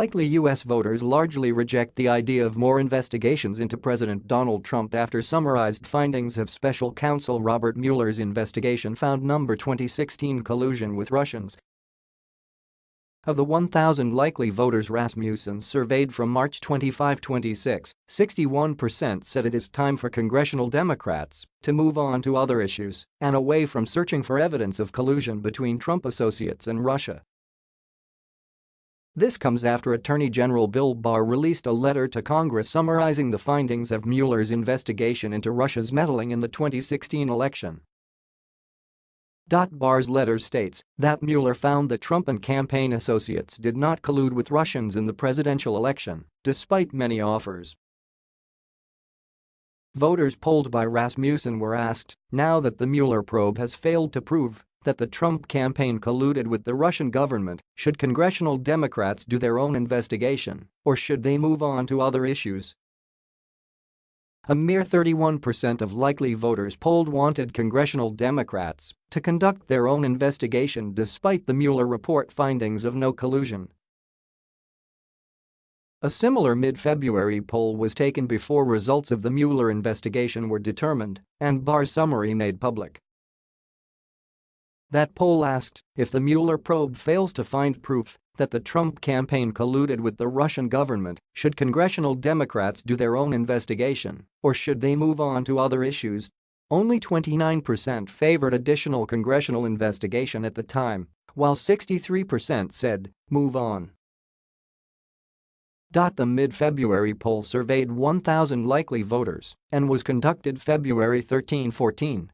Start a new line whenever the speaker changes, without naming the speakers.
Likely U.S. voters largely reject the idea of more investigations into President Donald Trump after summarized findings of special counsel Robert Mueller's investigation found number 2016 collusion with Russians. Of the 1,000 likely voters Rasmussen surveyed from March 25-26, 61% said it is time for congressional Democrats to move on to other issues and away from searching for evidence of collusion between Trump associates and Russia. This comes after Attorney General Bill Barr released a letter to Congress summarizing the findings of Mueller's investigation into Russia's meddling in the 2016 election. Barr's letter states that Mueller found that Trump and campaign associates did not collude with Russians in the presidential election, despite many offers. Voters polled by Rasmussen were asked, now that the Mueller probe has failed to prove that the Trump campaign colluded with the Russian government, should congressional Democrats do their own investigation, or should they move on to other issues? A mere 31% of likely voters polled wanted congressional Democrats to conduct their own investigation despite the Mueller report findings of no collusion. A similar mid-February poll was taken before results of the Mueller investigation were determined and Barr's summary made public. That poll asked if the Mueller probe fails to find proof that the Trump campaign colluded with the Russian government, should congressional Democrats do their own investigation or should they move on to other issues? Only 29% favored additional congressional investigation at the time, while 63% said, move on. The mid-February poll surveyed 1,000 likely voters and was conducted February 13-14